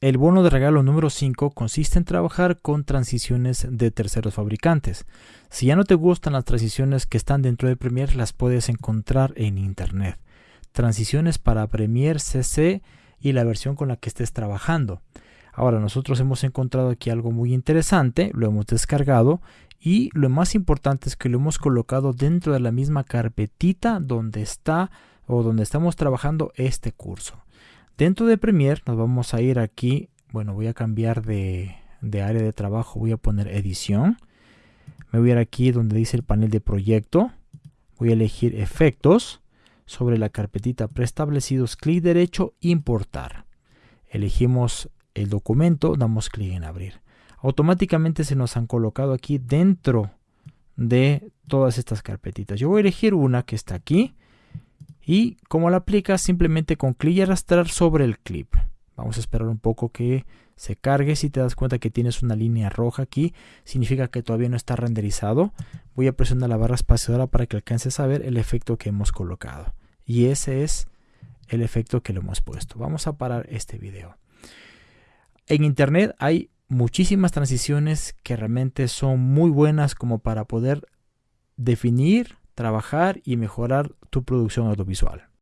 el bono de regalo número 5 consiste en trabajar con transiciones de terceros fabricantes. Si ya no te gustan las transiciones que están dentro de Premiere, las puedes encontrar en internet. Transiciones para Premiere CC y la versión con la que estés trabajando. Ahora nosotros hemos encontrado aquí algo muy interesante, lo hemos descargado y lo más importante es que lo hemos colocado dentro de la misma carpetita donde está o donde estamos trabajando este curso. Dentro de Premiere nos vamos a ir aquí, bueno voy a cambiar de, área de trabajo, voy a poner edición. Me voy a ir aquí donde dice el panel de proyecto, voy a elegir efectos, sobre la carpetita preestablecidos, clic derecho, importar. Elegimos el documento, damos clic en abrir. Automáticamente se nos han colocado aquí dentro de todas estas carpetitas. Yo voy a elegir una que está aquí y como la aplicas simplemente con clic y arrastrar sobre el clip. Vamos a esperar un poco que se cargue. Si te das cuenta que tienes una línea roja aquí, significa que todavía no está renderizado. Voy a presionar la barra espaciadora para que alcances a ver el efecto que hemos colocado. Y ese es el efecto que le hemos puesto. Vamos a parar este video. En internet hay muchísimas transiciones que realmente son muy buenas como para poder definir, trabajar y mejorar tu producción audiovisual.